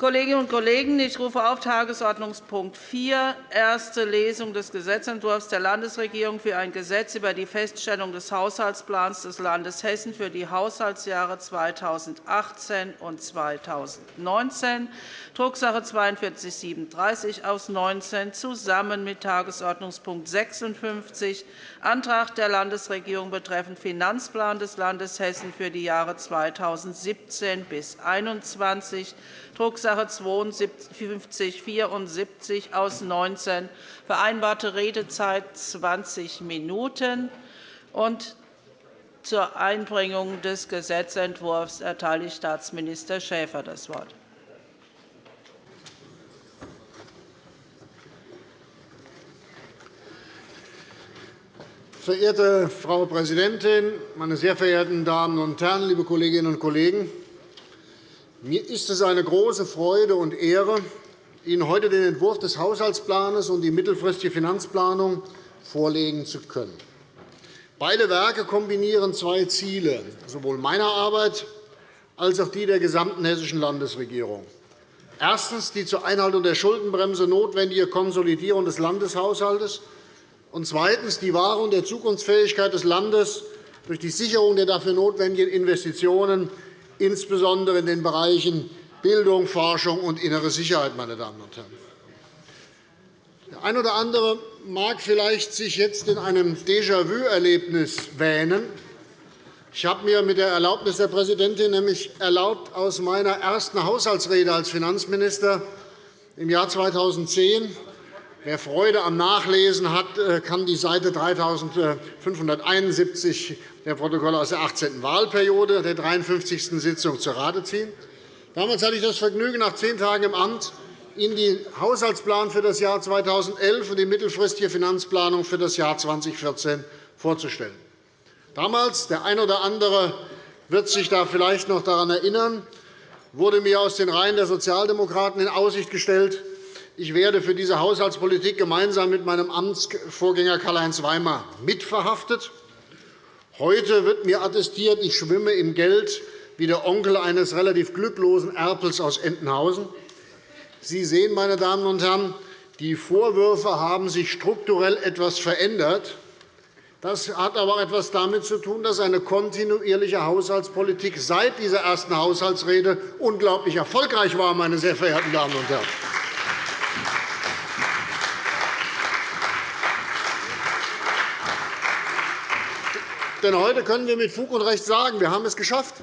Kolleginnen und Kollegen, ich rufe auf Tagesordnungspunkt 4, erste Lesung des Gesetzentwurfs der Landesregierung für ein Gesetz über die Feststellung des Haushaltsplans des Landes Hessen für die Haushaltsjahre 2018 und 2019, Drucksache 49 /4237 aus 19, zusammen mit Tagesordnungspunkt 56, Antrag der Landesregierung betreffend Finanzplan des Landes Hessen für die Jahre 2017 bis 2021, Drucksache 5274 aus 19, vereinbarte Redezeit 20 Minuten. Und zur Einbringung des Gesetzentwurfs erteile ich Staatsminister Schäfer das Wort. Verehrte Frau Präsidentin, meine sehr verehrten Damen und Herren, liebe Kolleginnen und Kollegen! Mir ist es eine große Freude und Ehre, Ihnen heute den Entwurf des Haushaltsplans und die mittelfristige Finanzplanung vorlegen zu können. Beide Werke kombinieren zwei Ziele, sowohl meiner Arbeit als auch die der gesamten hessischen Landesregierung. Erstens die zur Einhaltung der Schuldenbremse notwendige Konsolidierung des Landeshaushalts und zweitens die Wahrung der Zukunftsfähigkeit des Landes durch die Sicherung der dafür notwendigen Investitionen, insbesondere in den Bereichen Bildung, Forschung und innere Sicherheit. Meine Damen und Herren. Der eine oder andere mag vielleicht sich jetzt in einem Déjà-vu-Erlebnis wähnen. Ich habe mir mit der Erlaubnis der Präsidentin nämlich erlaubt, aus meiner ersten Haushaltsrede als Finanzminister im Jahr 2010 Wer Freude am Nachlesen hat, äh, kann die Seite 3571 der Protokolle aus der 18. Wahlperiode der 53. Sitzung zu Rate ziehen. Damals hatte ich das Vergnügen, nach zehn Tagen im Amt Ihnen den Haushaltsplan für das Jahr 2011 und die mittelfristige Finanzplanung für das Jahr 2014 vorzustellen. Damals, der eine oder andere wird sich da vielleicht noch daran erinnern, wurde mir aus den Reihen der Sozialdemokraten in Aussicht gestellt, ich werde für diese Haushaltspolitik gemeinsam mit meinem Amtsvorgänger Karl-Heinz Weimar mitverhaftet. Heute wird mir attestiert, ich schwimme im Geld wie der Onkel eines relativ glücklosen Erpels aus Entenhausen. Sie sehen, meine Damen und Herren, die Vorwürfe haben sich strukturell etwas verändert. Das hat aber etwas damit zu tun, dass eine kontinuierliche Haushaltspolitik seit dieser ersten Haushaltsrede unglaublich erfolgreich war, meine sehr verehrten Damen und Herren. Denn heute können wir mit Fug und Recht sagen, wir haben es geschafft.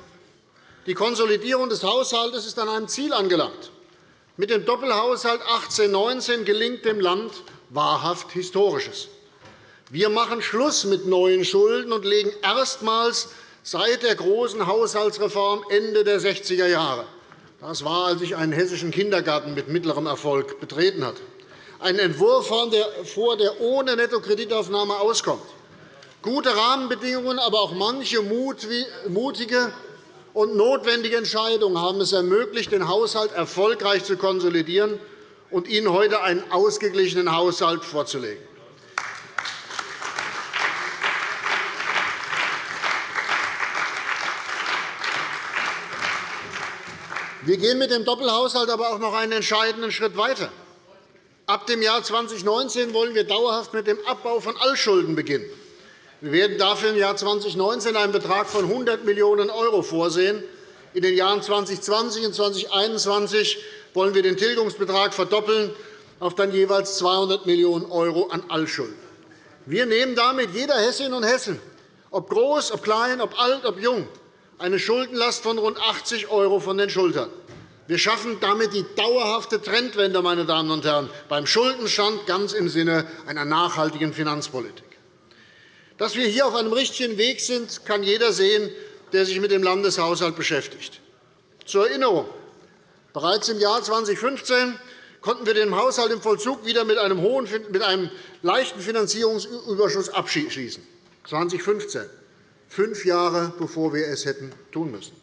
Die Konsolidierung des Haushalts ist an einem Ziel angelangt. Mit dem Doppelhaushalt 18-19 gelingt dem Land wahrhaft Historisches. Wir machen Schluss mit neuen Schulden und legen erstmals seit der großen Haushaltsreform Ende der 60er Jahre das war, als ich einen hessischen Kindergarten mit mittlerem Erfolg betreten hatte. Einen Entwurf vor, der ohne Nettokreditaufnahme auskommt gute Rahmenbedingungen, aber auch manche mutige und notwendige Entscheidungen haben es ermöglicht, den Haushalt erfolgreich zu konsolidieren und Ihnen heute einen ausgeglichenen Haushalt vorzulegen. Wir gehen mit dem Doppelhaushalt aber auch noch einen entscheidenden Schritt weiter. Ab dem Jahr 2019 wollen wir dauerhaft mit dem Abbau von Altschulden beginnen. Wir werden dafür im Jahr 2019 einen Betrag von 100 Millionen € vorsehen. In den Jahren 2020 und 2021 wollen wir den Tilgungsbetrag verdoppeln auf dann jeweils 200 Millionen € an Altschulden. Wir nehmen damit jeder Hessin und Hessen, ob groß, ob klein, ob alt, ob jung, eine Schuldenlast von rund 80 € von den Schultern. Wir schaffen damit die dauerhafte Trendwende meine Damen und Herren, beim Schuldenstand ganz im Sinne einer nachhaltigen Finanzpolitik. Dass wir hier auf einem richtigen Weg sind, kann jeder sehen, der sich mit dem Landeshaushalt beschäftigt. Zur Erinnerung. Bereits im Jahr 2015 konnten wir den Haushalt im Vollzug wieder mit einem, hohen, mit einem leichten Finanzierungsüberschuss abschließen. 2015, fünf Jahre bevor wir es hätten tun müssen.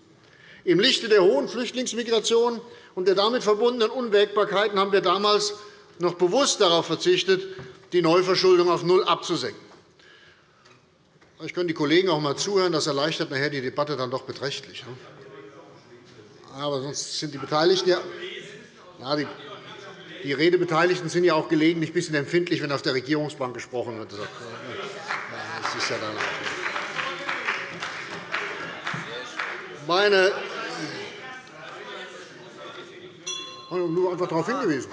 Im Lichte der hohen Flüchtlingsmigration und der damit verbundenen Unwägbarkeiten haben wir damals noch bewusst darauf verzichtet, die Neuverschuldung auf Null abzusenken. Ich können die Kollegen auch einmal zuhören. Das erleichtert nachher die Debatte dann doch beträchtlich. Aber sonst sind die Beteiligten ja Ja, die, die Redebeteiligten sind ja auch gelegentlich ein bisschen empfindlich, wenn auf der Regierungsbank gesprochen wird. Das ist ja dann meine nur einfach darauf hingewiesen.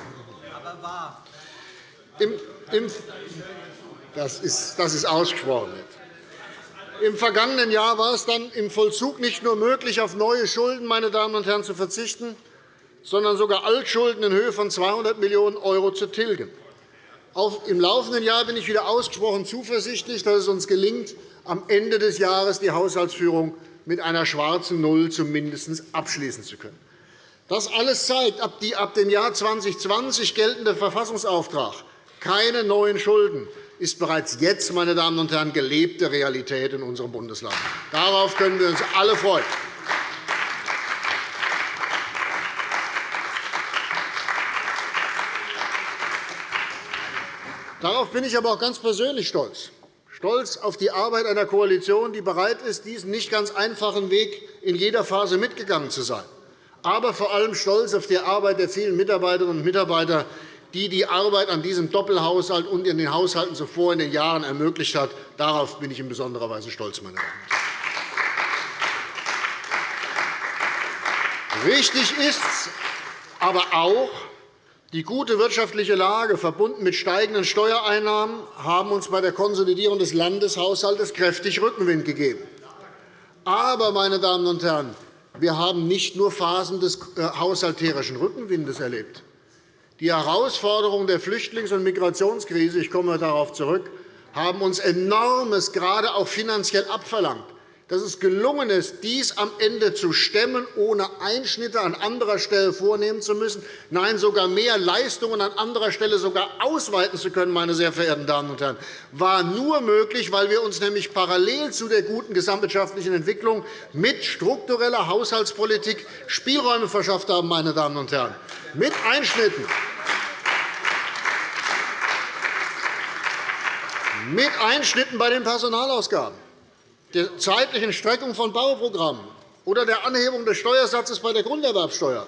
Im, im, das, ist, das ist ausgesprochen. Im vergangenen Jahr war es dann im Vollzug nicht nur möglich, auf neue Schulden meine Damen und Herren, zu verzichten, sondern sogar Altschulden in Höhe von 200 Millionen € zu tilgen. Auch Im laufenden Jahr bin ich wieder ausgesprochen zuversichtlich, dass es uns gelingt, am Ende des Jahres die Haushaltsführung mit einer schwarzen Null zumindest abschließen zu können. Das alles zeigt, ob die ab dem Jahr 2020 geltende Verfassungsauftrag keine neuen Schulden ist bereits jetzt, meine Damen und Herren, gelebte Realität in unserem Bundesland. Darauf können wir uns alle freuen. Darauf bin ich aber auch ganz persönlich stolz. Stolz auf die Arbeit einer Koalition, die bereit ist, diesen nicht ganz einfachen Weg in jeder Phase mitgegangen zu sein. Aber vor allem stolz auf die Arbeit der vielen Mitarbeiterinnen und Mitarbeiter, die die Arbeit an diesem Doppelhaushalt und in den Haushalten zuvor in den Jahren ermöglicht hat. Darauf bin ich in besonderer Weise stolz. Meine Damen und Herren. Richtig ist aber auch, die gute wirtschaftliche Lage, verbunden mit steigenden Steuereinnahmen, haben uns bei der Konsolidierung des Landeshaushalts kräftig Rückenwind gegeben. Aber, meine Damen und Herren, wir haben nicht nur Phasen des äh, haushalterischen Rückenwindes erlebt. Die Herausforderungen der Flüchtlings- und Migrationskrise ich komme darauf zurück, haben uns Enormes, gerade auch finanziell, abverlangt dass es gelungen ist, dies am Ende zu stemmen, ohne Einschnitte an anderer Stelle vornehmen zu müssen, nein, sogar mehr Leistungen an anderer Stelle sogar ausweiten zu können, meine sehr verehrten Damen und Herren, war nur möglich, weil wir uns nämlich parallel zu der guten gesamtwirtschaftlichen Entwicklung mit struktureller Haushaltspolitik Spielräume verschafft haben, meine Damen und Herren, mit Einschnitten. Mit Einschnitten bei den Personalausgaben der zeitlichen Streckung von Bauprogrammen oder der Anhebung des Steuersatzes bei der Grunderwerbsteuer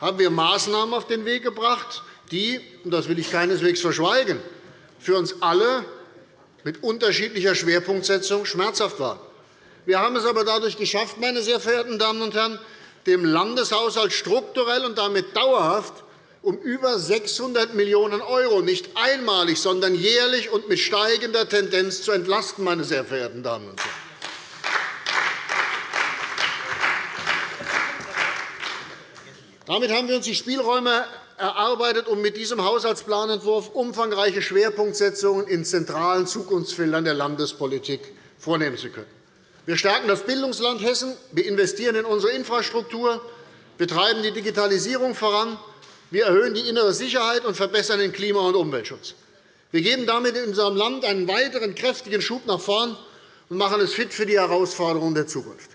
haben wir Maßnahmen auf den Weg gebracht, die – und das will ich keineswegs verschweigen – für uns alle mit unterschiedlicher Schwerpunktsetzung schmerzhaft waren. Wir haben es aber dadurch geschafft, meine sehr verehrten Damen und Herren, dem Landeshaushalt strukturell und damit dauerhaft um über 600 Millionen € nicht einmalig, sondern jährlich und mit steigender Tendenz zu entlasten. Meine sehr verehrten Damen und Herren. Damit haben wir uns die Spielräume erarbeitet, um mit diesem Haushaltsplanentwurf umfangreiche Schwerpunktsetzungen in zentralen Zukunftsfeldern der Landespolitik vornehmen zu können. Wir stärken das Bildungsland Hessen, wir investieren in unsere Infrastruktur, wir treiben die Digitalisierung voran, wir erhöhen die innere Sicherheit und verbessern den Klima- und Umweltschutz. Wir geben damit in unserem Land einen weiteren kräftigen Schub nach vorn und machen es fit für die Herausforderungen der Zukunft.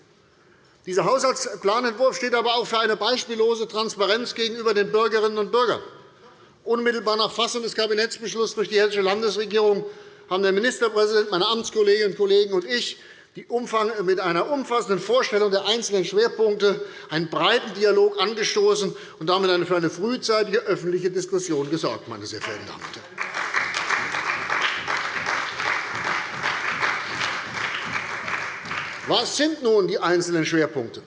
Dieser Haushaltsplanentwurf steht aber auch für eine beispiellose Transparenz gegenüber den Bürgerinnen und Bürgern. Unmittelbar nach Fassung des Kabinettsbeschlusses durch die Hessische Landesregierung haben der Ministerpräsident, meine Amtskolleginnen und Kollegen und ich mit einer umfassenden Vorstellung der einzelnen Schwerpunkte einen breiten Dialog angestoßen und damit für eine frühzeitige öffentliche Diskussion gesorgt. Meine sehr verehrten Damen und Herren. Was sind nun die einzelnen Schwerpunkte?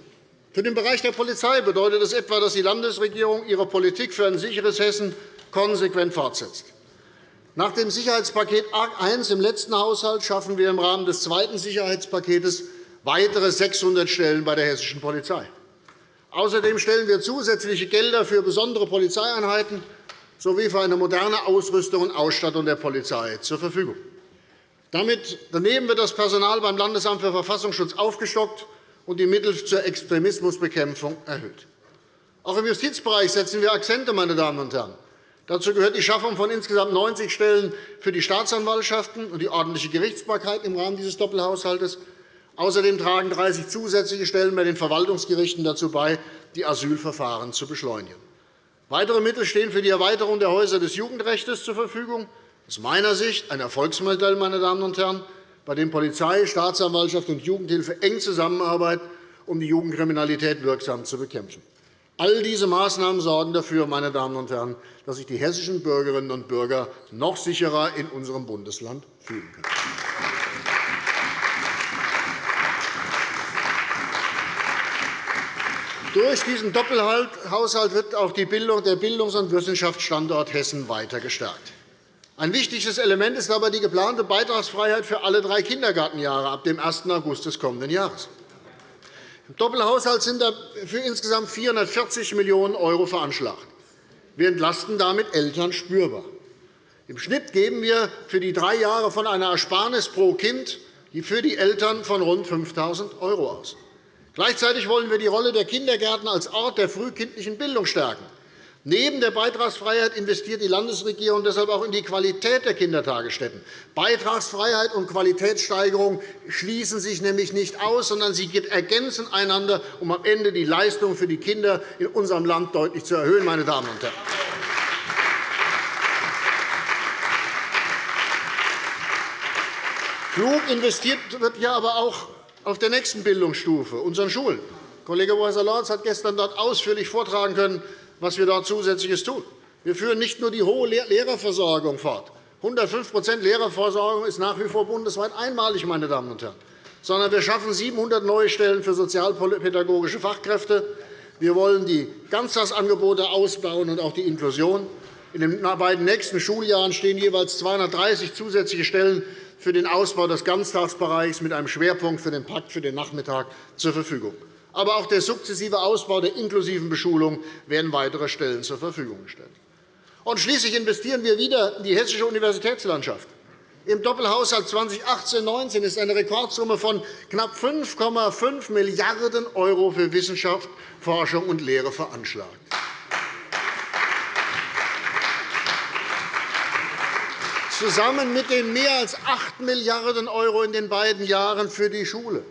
Für den Bereich der Polizei bedeutet es etwa, dass die Landesregierung ihre Politik für ein sicheres Hessen konsequent fortsetzt. Nach dem Sicherheitspaket I im letzten Haushalt schaffen wir im Rahmen des zweiten Sicherheitspakets weitere 600 Stellen bei der hessischen Polizei. Außerdem stellen wir zusätzliche Gelder für besondere Polizeieinheiten sowie für eine moderne Ausrüstung und Ausstattung der Polizei zur Verfügung. Damit daneben wird das Personal beim Landesamt für Verfassungsschutz aufgestockt und die Mittel zur Extremismusbekämpfung erhöht. Auch im Justizbereich setzen wir Akzente. Meine Damen und Herren. Dazu gehört die Schaffung von insgesamt 90 Stellen für die Staatsanwaltschaften und die ordentliche Gerichtsbarkeit im Rahmen dieses Doppelhaushalts. Außerdem tragen 30 zusätzliche Stellen bei den Verwaltungsgerichten dazu bei, die Asylverfahren zu beschleunigen. Weitere Mittel stehen für die Erweiterung der Häuser des Jugendrechts zur Verfügung aus meiner Sicht ein Erfolgsmodell, meine Damen und Herren, bei dem Polizei, Staatsanwaltschaft und Jugendhilfe eng zusammenarbeiten, um die Jugendkriminalität wirksam zu bekämpfen. All diese Maßnahmen sorgen dafür, meine Damen und Herren, dass sich die hessischen Bürgerinnen und Bürger noch sicherer in unserem Bundesland fühlen können. Durch diesen Doppelhaushalt wird auch die Bildung, der Bildungs- und Wissenschaftsstandort Hessen weiter gestärkt. Ein wichtiges Element ist aber die geplante Beitragsfreiheit für alle drei Kindergartenjahre ab dem 1. August des kommenden Jahres. Im Doppelhaushalt sind dafür insgesamt 440 Millionen € veranschlagt. Wir entlasten damit Eltern spürbar. Im Schnitt geben wir für die drei Jahre von einer Ersparnis pro Kind für die Eltern von rund 5.000 € aus. Gleichzeitig wollen wir die Rolle der Kindergärten als Ort der frühkindlichen Bildung stärken. Neben der Beitragsfreiheit investiert die Landesregierung deshalb auch in die Qualität der Kindertagesstätten. Beitragsfreiheit und Qualitätssteigerung schließen sich nämlich nicht aus, sondern sie ergänzen einander, um am Ende die Leistung für die Kinder in unserem Land deutlich zu erhöhen. Meine Damen und Herren. Klug investiert wird hier aber auch auf der nächsten Bildungsstufe, unseren Schulen. Kollege Weiser-Lorz hat gestern dort ausführlich vortragen können, was wir dort Zusätzliches tun. Wir führen nicht nur die hohe Lehrerversorgung fort. 105% Lehrerversorgung ist nach wie vor bundesweit einmalig, meine Damen und Herren. Sondern wir schaffen 700 neue Stellen für sozialpädagogische Fachkräfte. Wir wollen die Ganztagsangebote ausbauen und auch die Inklusion. In den beiden nächsten Schuljahren stehen jeweils 230 zusätzliche Stellen für den Ausbau des Ganztagsbereichs mit einem Schwerpunkt für den Pakt für den Nachmittag zur Verfügung aber auch der sukzessive Ausbau der inklusiven Beschulung werden weitere Stellen zur Verfügung gestellt. Und schließlich investieren wir wieder in die hessische Universitätslandschaft. Im Doppelhaushalt 2018-19 ist eine Rekordsumme von knapp 5,5 Milliarden € für Wissenschaft, Forschung und Lehre veranschlagt. Zusammen mit den mehr als 8 Milliarden € in den beiden Jahren für die Schule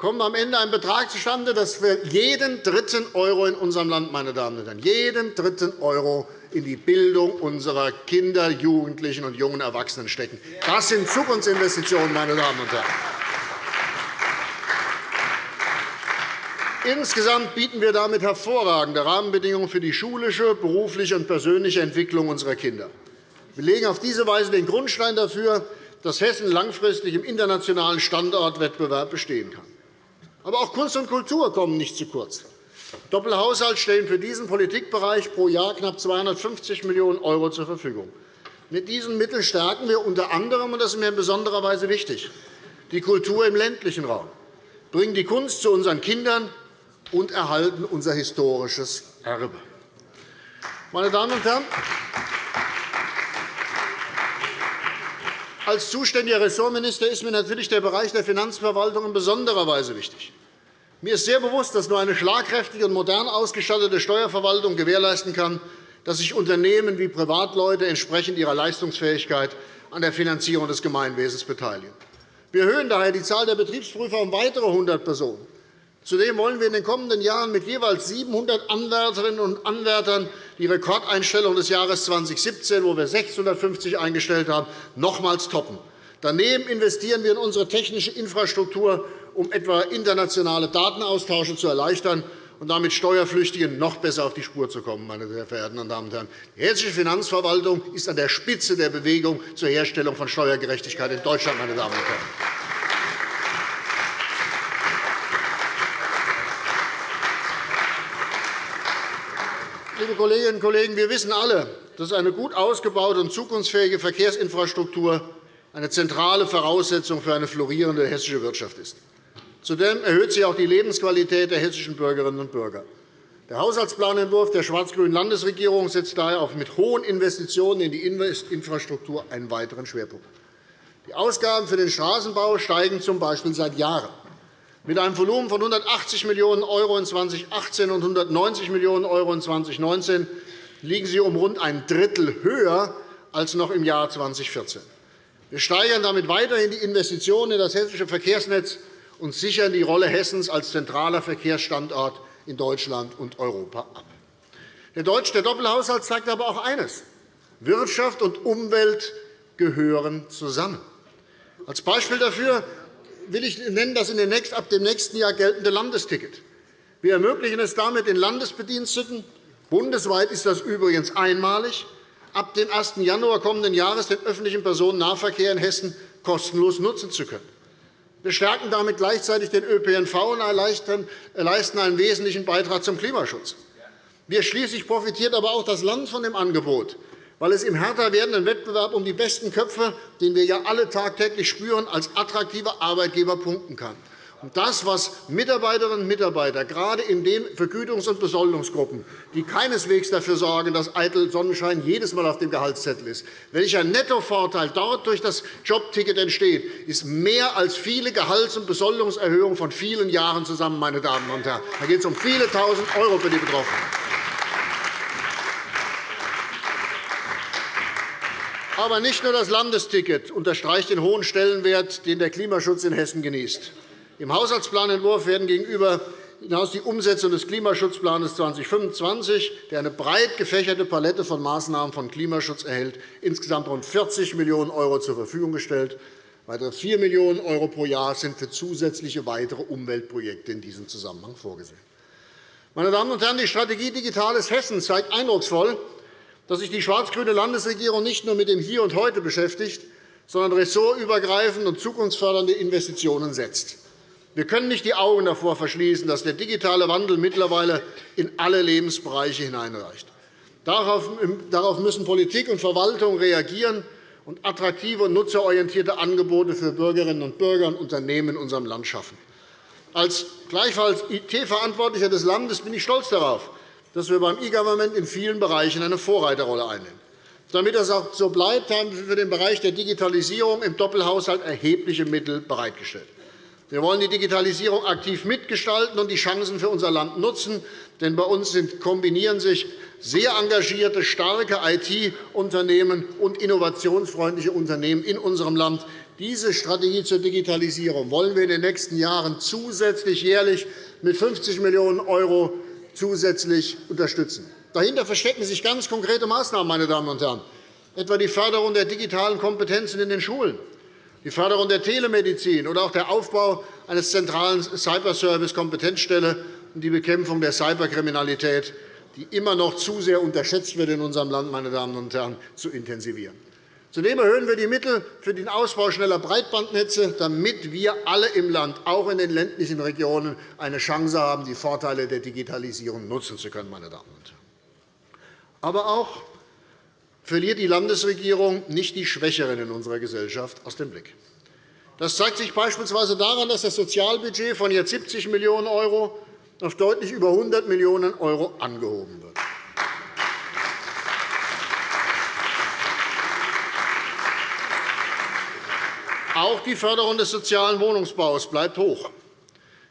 kommt am Ende ein Betrag zustande, dass wir jeden dritten Euro in unserem Land, meine Damen und Herren, jeden dritten Euro in die Bildung unserer Kinder, Jugendlichen und jungen Erwachsenen stecken. Das sind Zukunftsinvestitionen, meine Damen und Herren. Insgesamt bieten wir damit hervorragende Rahmenbedingungen für die schulische, berufliche und persönliche Entwicklung unserer Kinder. Wir legen auf diese Weise den Grundstein dafür, dass Hessen langfristig im internationalen Standortwettbewerb bestehen kann. Aber auch Kunst und Kultur kommen nicht zu kurz. Doppelhaushalt stellen für diesen Politikbereich pro Jahr knapp 250 Millionen € zur Verfügung. Mit diesen Mitteln stärken wir unter anderem, und das ist mir in besonderer Weise wichtig, die Kultur im ländlichen Raum, bringen die Kunst zu unseren Kindern und erhalten unser historisches Erbe. Meine Damen und Herren, Als zuständiger Ressortminister ist mir natürlich der Bereich der Finanzverwaltung in besonderer Weise wichtig. Mir ist sehr bewusst, dass nur eine schlagkräftige und modern ausgestattete Steuerverwaltung gewährleisten kann, dass sich Unternehmen wie Privatleute entsprechend ihrer Leistungsfähigkeit an der Finanzierung des Gemeinwesens beteiligen. Wir erhöhen daher die Zahl der Betriebsprüfer um weitere 100 Personen. Zudem wollen wir in den kommenden Jahren mit jeweils 700 Anwärterinnen und Anwärtern die Rekordeinstellung des Jahres 2017, wo wir 650 eingestellt haben, nochmals toppen. Daneben investieren wir in unsere technische Infrastruktur, um etwa internationale Datenaustausche zu erleichtern und damit Steuerflüchtigen noch besser auf die Spur zu kommen. Meine sehr verehrten Damen und Herren. Die hessische Finanzverwaltung ist an der Spitze der Bewegung zur Herstellung von Steuergerechtigkeit in Deutschland. Meine Damen und Herren. Liebe Kolleginnen und Kollegen, wir wissen alle, dass eine gut ausgebaute und zukunftsfähige Verkehrsinfrastruktur eine zentrale Voraussetzung für eine florierende hessische Wirtschaft ist. Zudem erhöht sie auch die Lebensqualität der hessischen Bürgerinnen und Bürger. Der Haushaltsplanentwurf der schwarz-grünen Landesregierung setzt daher auch mit hohen Investitionen in die Infrastruktur einen weiteren Schwerpunkt. Die Ausgaben für den Straßenbau steigen z. B. seit Jahren. Mit einem Volumen von 180 Millionen € in 2018 und 190 Millionen € in 2019 liegen sie um rund ein Drittel höher als noch im Jahr 2014. Wir steigern damit weiterhin die Investitionen in das hessische Verkehrsnetz und sichern die Rolle Hessens als zentraler Verkehrsstandort in Deutschland und Europa ab. Der Doppelhaushalt zeigt aber auch eines. Wirtschaft und Umwelt gehören zusammen. Als Beispiel dafür will ich nennen das ab dem nächsten Jahr geltende Landesticket. Wir ermöglichen es damit den Landesbediensteten – bundesweit ist das übrigens einmalig – ab dem 1. Januar kommenden Jahres den öffentlichen Personennahverkehr in Hessen kostenlos nutzen zu können. Wir stärken damit gleichzeitig den ÖPNV und leisten einen wesentlichen Beitrag zum Klimaschutz. Wir schließlich profitiert aber auch das Land von dem Angebot, weil es im härter werdenden Wettbewerb um die besten Köpfe, den wir ja alle tagtäglich spüren, als attraktiver Arbeitgeber punkten kann. Das, was Mitarbeiterinnen und Mitarbeiter, gerade in den Vergütungs- und Besoldungsgruppen, die keineswegs dafür sorgen, dass eitel Sonnenschein jedes Mal auf dem Gehaltszettel ist, welcher Nettovorteil dort durch das Jobticket entsteht, ist mehr als viele Gehalts- und Besoldungserhöhungen von vielen Jahren zusammen. Meine Damen und Herren. Da geht es um viele Tausend € für die Betroffenen. Aber nicht nur das Landesticket unterstreicht den hohen Stellenwert, den der Klimaschutz in Hessen genießt. Im Haushaltsplanentwurf werden gegenüber hinaus die Umsetzung des Klimaschutzplans 2025, der eine breit gefächerte Palette von Maßnahmen von Klimaschutz erhält, insgesamt rund 40 Millionen € zur Verfügung gestellt. Weitere 4 Millionen € pro Jahr sind für zusätzliche weitere Umweltprojekte in diesem Zusammenhang vorgesehen. Meine Damen und Herren, die Strategie Digitales Hessen zeigt eindrucksvoll, dass sich die schwarz-grüne Landesregierung nicht nur mit dem Hier und Heute beschäftigt, sondern ressortübergreifend und zukunftsfördernde Investitionen setzt. Wir können nicht die Augen davor verschließen, dass der digitale Wandel mittlerweile in alle Lebensbereiche hineinreicht. Darauf müssen Politik und Verwaltung reagieren und attraktive und nutzerorientierte Angebote für Bürgerinnen und Bürger und Unternehmen in unserem Land schaffen. Als gleichfalls IT-Verantwortlicher des Landes bin ich stolz darauf, dass wir beim E-Government in vielen Bereichen eine Vorreiterrolle einnehmen. Damit das auch so bleibt, haben wir für den Bereich der Digitalisierung im Doppelhaushalt erhebliche Mittel bereitgestellt. Wir wollen die Digitalisierung aktiv mitgestalten und die Chancen für unser Land nutzen. Denn bei uns kombinieren sich sehr engagierte, starke IT-Unternehmen und innovationsfreundliche Unternehmen in unserem Land. Diese Strategie zur Digitalisierung wollen wir in den nächsten Jahren zusätzlich jährlich mit 50 Millionen € zusätzlich unterstützen. Dahinter verstecken sich ganz konkrete Maßnahmen, meine Damen und Herren, etwa die Förderung der digitalen Kompetenzen in den Schulen, die Förderung der Telemedizin oder auch der Aufbau eines zentralen Cyberservice-Kompetenzstelle und die Bekämpfung der Cyberkriminalität, die immer noch zu sehr unterschätzt wird in unserem Land, meine Damen und Herren, zu intensivieren. Zudem erhöhen wir die Mittel für den Ausbau schneller Breitbandnetze, damit wir alle im Land, auch in den ländlichen Regionen, eine Chance haben, die Vorteile der Digitalisierung nutzen zu können. Meine Damen und Herren. Aber auch verliert die Landesregierung nicht die Schwächeren in unserer Gesellschaft aus dem Blick. Das zeigt sich beispielsweise daran, dass das Sozialbudget von jetzt 70 Millionen € auf deutlich über 100 Millionen € angehoben wird. Auch die Förderung des sozialen Wohnungsbaus bleibt hoch.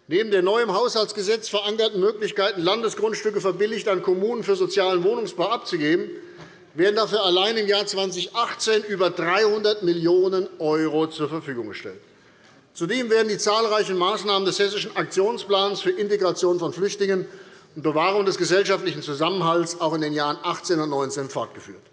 Neben den neu im Haushaltsgesetz verankerten Möglichkeiten, Landesgrundstücke verbilligt an Kommunen für sozialen Wohnungsbau abzugeben, werden dafür allein im Jahr 2018 über 300 Millionen € zur Verfügung gestellt. Zudem werden die zahlreichen Maßnahmen des Hessischen Aktionsplans für Integration von Flüchtlingen und Bewahrung des gesellschaftlichen Zusammenhalts auch in den Jahren 2018 und 2019 fortgeführt.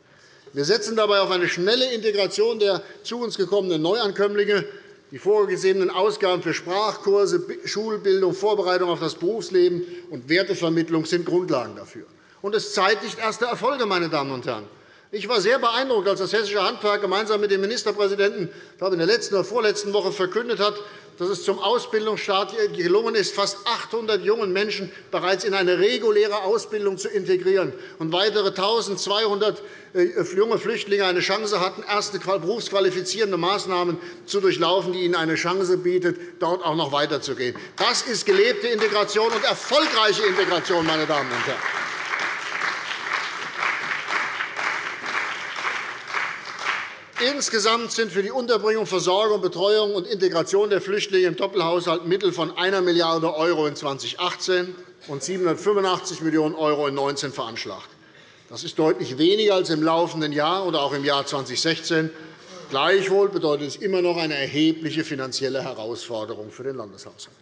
Wir setzen dabei auf eine schnelle Integration der zu uns gekommenen Neuankömmlinge. Die vorgesehenen Ausgaben für Sprachkurse, Schulbildung, Vorbereitung auf das Berufsleben und Wertevermittlung sind Grundlagen dafür und es zeitigt erste Erfolge. Meine Damen und Herren. Ich war sehr beeindruckt, als das Hessische Handwerk gemeinsam mit dem Ministerpräsidenten ich glaube, in der letzten oder vorletzten Woche verkündet hat, dass es zum Ausbildungsstart gelungen ist, fast 800 jungen Menschen bereits in eine reguläre Ausbildung zu integrieren und weitere 1.200 äh, junge Flüchtlinge eine Chance hatten, erste berufsqualifizierende Maßnahmen zu durchlaufen, die ihnen eine Chance bietet, dort auch noch weiterzugehen. Das ist gelebte Integration und erfolgreiche Integration, meine Damen und Herren. Insgesamt sind für die Unterbringung, Versorgung, Betreuung und Integration der Flüchtlinge im Doppelhaushalt Mittel von 1 Milliarde € in 2018 und 785 Millionen € in 2019 veranschlagt. Das ist deutlich weniger als im laufenden Jahr oder auch im Jahr 2016. Gleichwohl bedeutet es immer noch eine erhebliche finanzielle Herausforderung für den Landeshaushalt.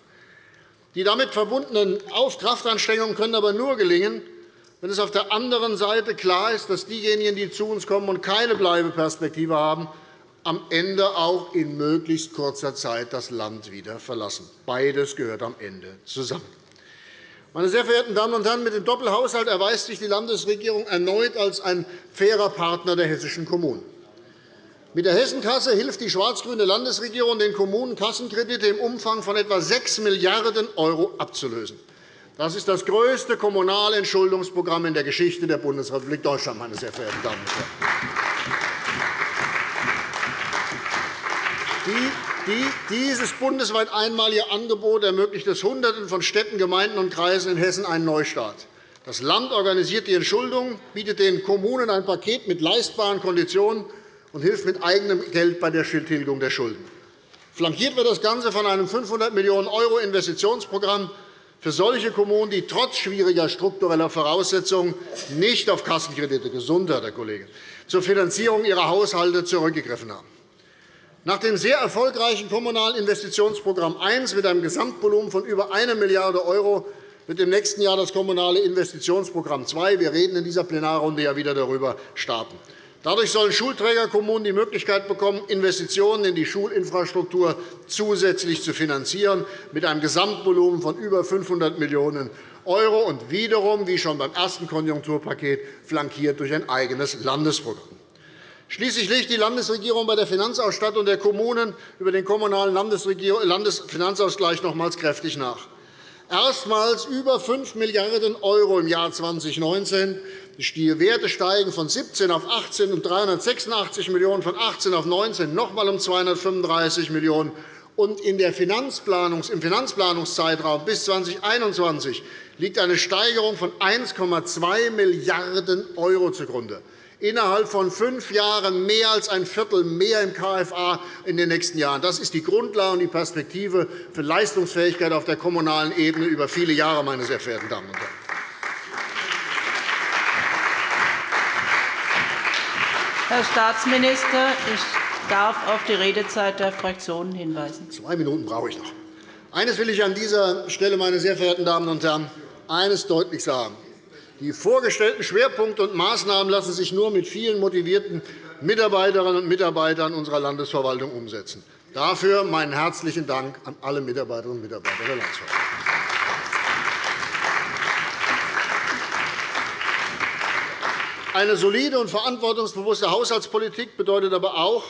Die damit verbundenen Kraftanstrengungen können aber nur gelingen, wenn es auf der anderen Seite klar ist, dass diejenigen, die zu uns kommen und keine Bleibeperspektive haben, am Ende auch in möglichst kurzer Zeit das Land wieder verlassen. Beides gehört am Ende zusammen. Meine sehr verehrten Damen und Herren, mit dem Doppelhaushalt erweist sich die Landesregierung erneut als ein fairer Partner der hessischen Kommunen. Mit der Hessenkasse hilft die schwarz-grüne Landesregierung, den Kommunen Kassenkredite im Umfang von etwa 6 Milliarden € abzulösen. Das ist das größte kommunale Entschuldungsprogramm in der Geschichte der Bundesrepublik Deutschland, meine sehr verehrten Damen und Herren. Dieses bundesweit einmalige Angebot ermöglicht es Hunderten von Städten, Gemeinden und Kreisen in Hessen einen Neustart. Das Land organisiert die Entschuldung, bietet den Kommunen ein Paket mit leistbaren Konditionen und hilft mit eigenem Geld bei der Tilgung der Schulden. Flankiert wird das Ganze von einem 500 Millionen € Investitionsprogramm für solche Kommunen, die trotz schwieriger struktureller Voraussetzungen nicht auf Kassenkredite Gesundheit, Herr Kollege, zur Finanzierung ihrer Haushalte zurückgegriffen haben. Nach dem sehr erfolgreichen Kommunalen Investitionsprogramm 1 mit einem Gesamtvolumen von über 1 Milliarde € wird im nächsten Jahr das Kommunale Investitionsprogramm 2 – wir reden in dieser Plenarrunde ja wieder darüber – starten. Dadurch sollen Schulträgerkommunen die Möglichkeit bekommen, Investitionen in die Schulinfrastruktur zusätzlich zu finanzieren, mit einem Gesamtvolumen von über 500 Millionen € und wiederum, wie schon beim ersten Konjunkturpaket, flankiert durch ein eigenes Landesprogramm. Schließlich legt die Landesregierung bei der Finanzausstattung der Kommunen über den Kommunalen Landesfinanzausgleich nochmals kräftig nach. Erstmals über 5 Milliarden € im Jahr 2019. Die Werte steigen von 17 auf 18 und 386 Millionen von 18 auf 19 noch einmal um 235 Millionen und in der Finanzplanungs im Finanzplanungszeitraum bis 2021 liegt eine Steigerung von 1,2 Milliarden € zugrunde innerhalb von fünf Jahren mehr als ein Viertel mehr im KFA in den nächsten Jahren. Das ist die Grundlage und die Perspektive für Leistungsfähigkeit auf der kommunalen Ebene über viele Jahre, meine sehr verehrten Damen und Herren. Herr Staatsminister, ich darf auf die Redezeit der Fraktionen hinweisen. Zwei Minuten brauche ich noch. Eines will ich an dieser Stelle, meine sehr verehrten Damen und Herren, eines deutlich sagen. Die vorgestellten Schwerpunkte und Maßnahmen lassen sich nur mit vielen motivierten Mitarbeiterinnen und Mitarbeitern unserer Landesverwaltung umsetzen. Dafür meinen herzlichen Dank an alle Mitarbeiterinnen und Mitarbeiter der Landesverwaltung. Eine solide und verantwortungsbewusste Haushaltspolitik bedeutet aber auch,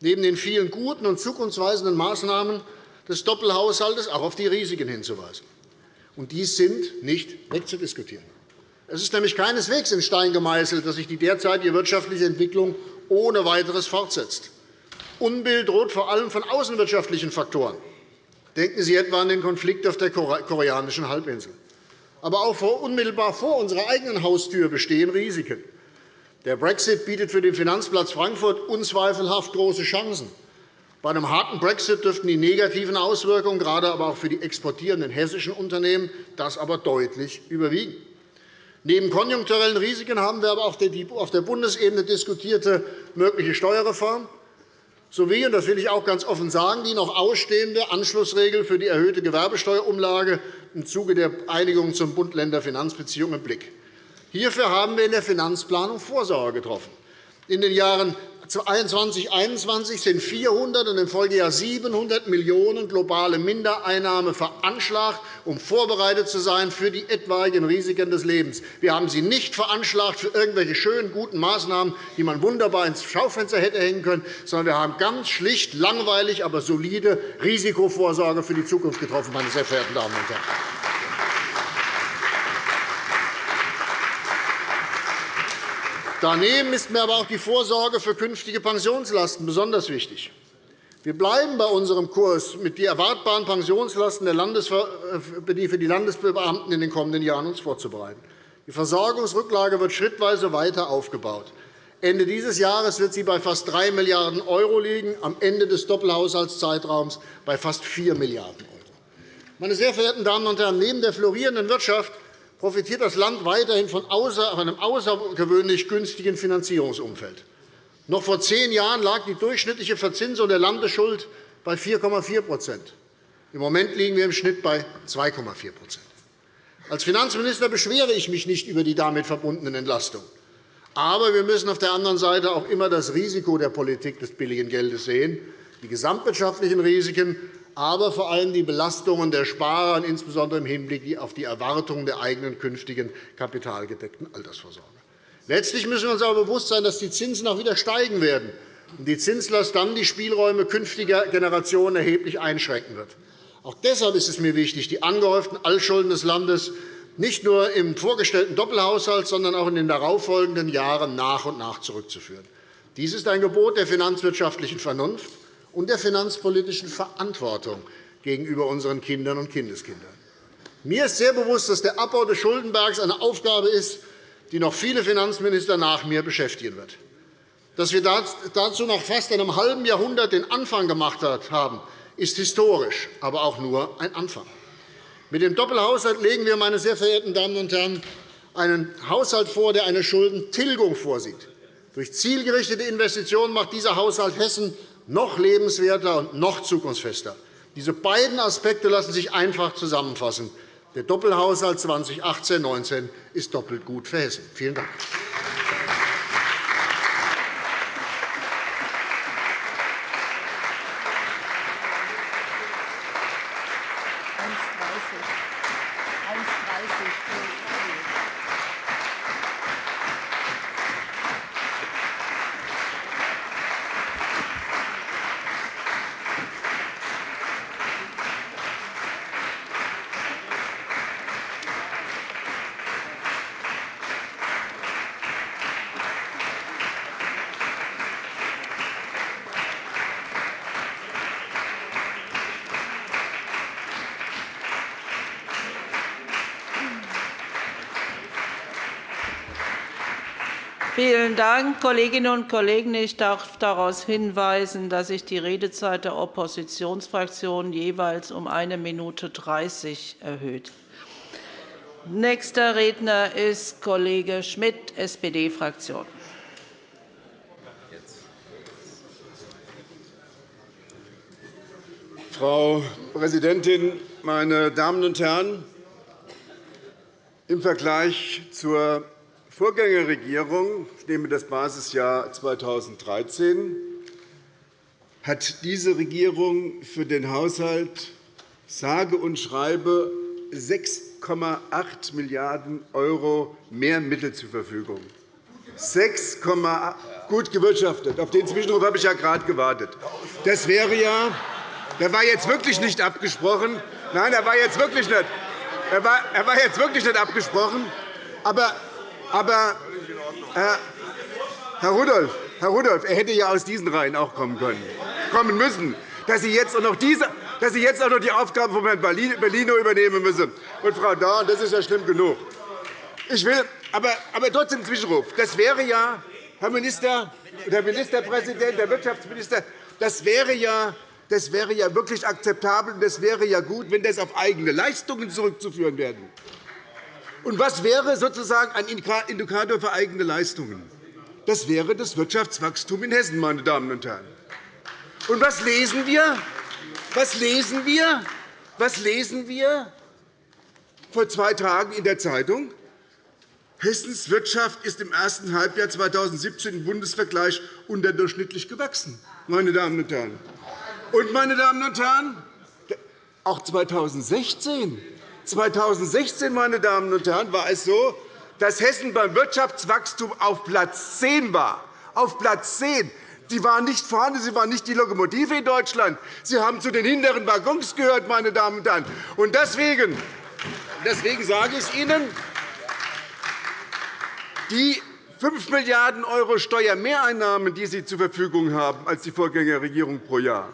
neben den vielen guten und zukunftsweisenden Maßnahmen des Doppelhaushalts auch auf die Risiken hinzuweisen. Und dies sind nicht wegzudiskutieren. Es ist nämlich keineswegs in Stein gemeißelt, dass sich die derzeitige wirtschaftliche Entwicklung ohne weiteres fortsetzt. Unbill droht vor allem von außenwirtschaftlichen Faktoren. Denken Sie etwa an den Konflikt auf der koreanischen Halbinsel. Aber auch unmittelbar vor unserer eigenen Haustür bestehen Risiken. Der Brexit bietet für den Finanzplatz Frankfurt unzweifelhaft große Chancen. Bei einem harten Brexit dürften die negativen Auswirkungen, gerade aber auch für die exportierenden hessischen Unternehmen, das aber deutlich überwiegen. Neben konjunkturellen Risiken haben wir aber auch die auf der Bundesebene diskutierte mögliche Steuerreform sowie, und das will ich auch ganz offen sagen, die noch ausstehende Anschlussregel für die erhöhte Gewerbesteuerumlage im Zuge der Einigung zum Bund-Länder-Finanzbeziehungen im Blick. Hierfür haben wir in der Finanzplanung Vorsorge getroffen. In den Jahren 2021 sind 400 und im Folgejahr 700 Millionen € globale Mindereinnahme veranschlagt, um vorbereitet zu sein für die etwaigen Risiken des Lebens. Wir haben sie nicht veranschlagt für irgendwelche schönen, guten Maßnahmen, die man wunderbar ins Schaufenster hätte hängen können, sondern wir haben ganz schlicht, langweilig, aber solide Risikovorsorge für die Zukunft getroffen, meine sehr verehrten Damen und Herren. Daneben ist mir aber auch die Vorsorge für künftige Pensionslasten besonders wichtig. Wir bleiben bei unserem Kurs, mit die erwartbaren Pensionslasten für die Landesbeamten in den kommenden Jahren uns vorzubereiten. Die Versorgungsrücklage wird schrittweise weiter aufgebaut. Ende dieses Jahres wird sie bei fast 3 Milliarden € liegen, am Ende des Doppelhaushaltszeitraums bei fast 4 Milliarden €. Meine sehr verehrten Damen und Herren, neben der florierenden Wirtschaft profitiert das Land weiterhin von einem außergewöhnlich günstigen Finanzierungsumfeld. Noch vor zehn Jahren lag die durchschnittliche Verzinsung der Landesschuld bei 4,4% Im Moment liegen wir im Schnitt bei 2,4% Als Finanzminister beschwere ich mich nicht über die damit verbundenen Entlastungen. Aber wir müssen auf der anderen Seite auch immer das Risiko der Politik des billigen Geldes sehen. Die gesamtwirtschaftlichen Risiken aber vor allem die Belastungen der Sparer, insbesondere im Hinblick auf die Erwartungen der eigenen künftigen kapitalgedeckten Altersvorsorge. Letztlich müssen wir uns aber bewusst sein, dass die Zinsen auch wieder steigen werden und die Zinslast dann die Spielräume künftiger Generationen erheblich einschränken wird. Auch deshalb ist es mir wichtig, die angehäuften Altschulden des Landes nicht nur im vorgestellten Doppelhaushalt, sondern auch in den darauffolgenden Jahren nach und nach zurückzuführen. Dies ist ein Gebot der finanzwirtschaftlichen Vernunft und der finanzpolitischen Verantwortung gegenüber unseren Kindern und Kindeskindern. Mir ist sehr bewusst, dass der Abbau des Schuldenbergs eine Aufgabe ist, die noch viele Finanzminister nach mir beschäftigen wird. Dass wir dazu nach fast einem halben Jahrhundert den Anfang gemacht haben, ist historisch, aber auch nur ein Anfang. Mit dem Doppelhaushalt legen wir, meine sehr verehrten Damen und Herren, einen Haushalt vor, der eine Schuldentilgung vorsieht. Durch zielgerichtete Investitionen macht dieser Haushalt Hessen noch lebenswerter und noch zukunftsfester. Diese beiden Aspekte lassen sich einfach zusammenfassen. Der Doppelhaushalt 2018-19 ist doppelt gut für Hessen. Vielen Dank. Vielen Dank, Kolleginnen und Kollegen. Ich darf darauf hinweisen, dass sich die Redezeit der Oppositionsfraktionen jeweils um 1 Minute 30 erhöht. Nächster Redner ist Kollege Schmidt, SPD-Fraktion. Frau Präsidentin, meine Damen und Herren! Im Vergleich zur Vorgängerregierung, ich nehme das Basisjahr 2013, hat diese Regierung für den Haushalt sage und schreibe 6,8 Milliarden € mehr Mittel zur Verfügung. 6, gut gewirtschaftet. Auf den Zwischenruf habe ich ja gerade gewartet. Das wäre ja, der war jetzt wirklich nicht abgesprochen. Nein, er war jetzt wirklich nicht. Er war, er war jetzt wirklich nicht abgesprochen. Aber aber, Herr, Herr, Rudolph, Herr Rudolph, er hätte ja aus diesen Reihen auch kommen können, kommen müssen, dass Sie jetzt auch noch, diese, dass Sie jetzt auch noch die Aufgaben von Herrn Bellino übernehmen müssen. Und Frau Dorn, das ist ja schlimm genug. Ich will aber, aber trotzdem Zwischenruf. Das wäre ja, Herr Minister, der Ministerpräsident, der Wirtschaftsminister, das wäre ja das wäre ja wirklich akzeptabel, und das wäre ja gut, wenn das auf eigene Leistungen zurückzuführen wäre. Und was wäre sozusagen ein Indikator für eigene Leistungen? Das wäre das Wirtschaftswachstum in Hessen, meine Damen und Herren. Und was lesen wir? Was lesen wir? Was lesen wir vor zwei Tagen in der Zeitung? Hessens Wirtschaft ist im ersten Halbjahr 2017 im Bundesvergleich unterdurchschnittlich gewachsen. Meine Damen und Herren. Und, meine Damen und Herren, auch 2016 2016 meine Damen und Herren, war es so, dass Hessen beim Wirtschaftswachstum auf Platz 10 war. Auf Platz 10. Sie waren nicht vorne, Sie waren nicht die Lokomotive in Deutschland. Sie haben zu den hinteren Waggons gehört, meine Damen und Herren. Und deswegen, deswegen sage ich Ihnen, die 5 Milliarden € Steuermehreinnahmen, die Sie zur Verfügung haben als die Vorgängerregierung pro Jahr,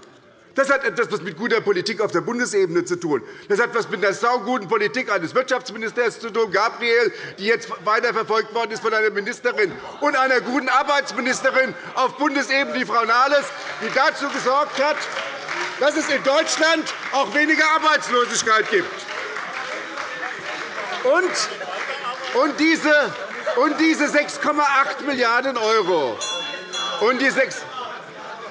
das hat etwas mit guter Politik auf der Bundesebene zu tun. Das hat etwas mit der sauguten Politik eines Wirtschaftsministers zu tun, Gabriel, die jetzt weiterverfolgt worden ist von einer Ministerin, und einer guten Arbeitsministerin auf Bundesebene, die Frau Nahles, die dazu gesorgt hat, dass es in Deutschland auch weniger Arbeitslosigkeit gibt. Und diese, und diese 6,8 Milliarden € und die 6,